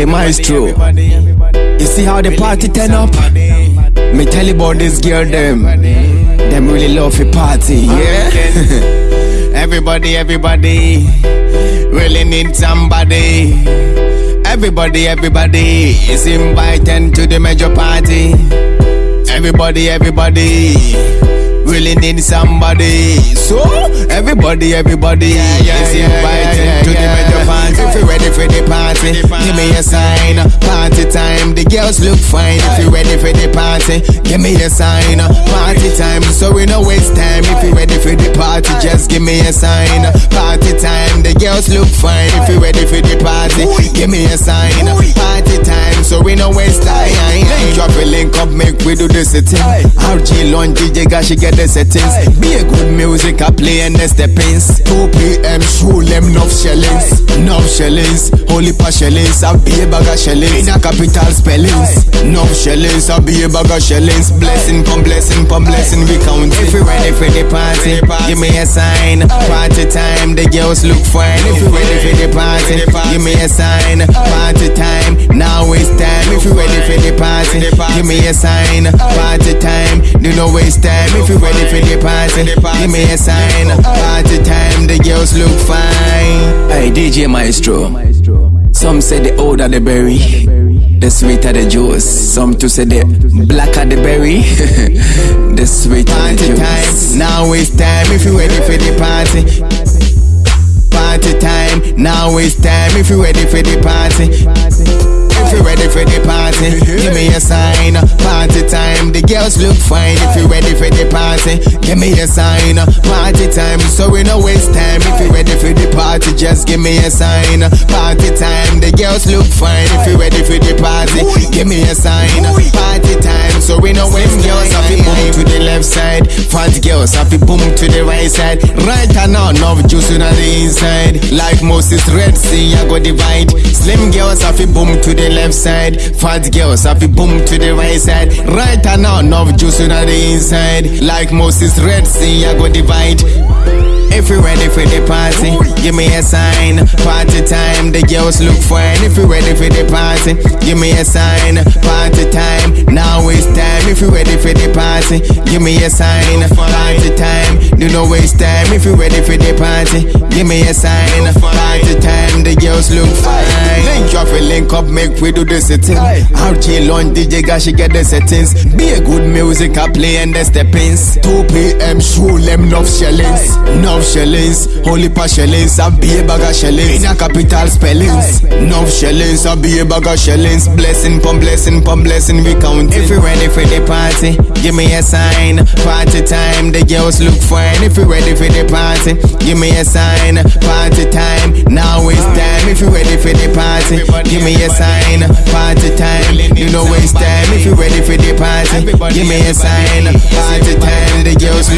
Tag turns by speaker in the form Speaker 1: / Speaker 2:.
Speaker 1: Hey Maestro, you see how the party turn up? Me tell you about this girl them. Them really love the party, yeah. everybody, everybody, really need somebody. Everybody, everybody is invited to the major party. Everybody, everybody really need somebody. So everybody, everybody
Speaker 2: Yeah, yeah,
Speaker 1: is invited
Speaker 2: yeah, yeah,
Speaker 1: to the major party. If you ready for the party, give me a sign. Party time, the girls look fine. If you ready for the party, give me a sign. Party time, so we no waste time. If you ready for the party, just give me a sign. Party time, the girls look fine. If you ready for the party, give me a sign. We do the setting. RG launch DJ, got she get the settings. Be a good music, I play and the steppings. 2 p.m. show them enough shellings. Enough shellings, holy pa shellings. I be a bag of shellings. In a capital spellings. Enough shellings, I be a bag of shellings. Blessing, pum blessing, pum blessing, we count. If you ready for the party, give me a sign. Party time, the girls look fine. If you ready for the party, give me a sign. Party time, for the party, give me a sign. Party time, do not waste time. If you ready for the party, give me a sign. Party time, the girls look fine. Hey, DJ Maestro. Some say the older the berry, the sweeter the juice. Some to say the blacker the berry, the sweeter the
Speaker 2: Party
Speaker 1: juice.
Speaker 2: time, now it's time. If you ready for the party. Party time, now it's time. If you ready for the party. If you ready for the party, give me a sign. Party time, the girls look fine. If you ready for the party, give me a sign. Party time, so we no waste time. If you ready party, just give me a sign. Party time, the girls look fine. If you ready for the party, give me a sign. Party time, so we know when girls. Happy boom to the left side, fat girls. Happy boom to the right side. Right and now, enough juice on the inside. Like Moses Red Sea, I go divide. Slim girls, happy boom to the left side. Fat girls, happy boom to the right side. Right and now, enough juice on the inside. Like Moses Red Sea, I go divide. If you ready for the party, give me a sign. Party time, the girls look fine. If you ready for the party, give me a sign. Party time, now it's time. If you ready for the party, give me a sign. Party time, do not waste time. If you ready for the party, give me a sign. Party time, the girls look fine. Link up, link up, make we do the setting. RJ launch DJ, got she get the settings. Be a good music, I play and the steppings. 2 p.m. show them enough shellings. Enough shellings, holy pa shellings, I be a bag of shellings. In a capital spellings. Enough shellings, I be a bag of shellings. Blessing, pum blessing, pum blessing, we count. If you ready for the party, give me a sign. Party time, the girls look fine. If you ready for the the party, give me a sign. Party time, now it's time. If you ready for the party, give me a sign. Party time, you know it's time. If you ready for the party, give me a sign. Party time, the girls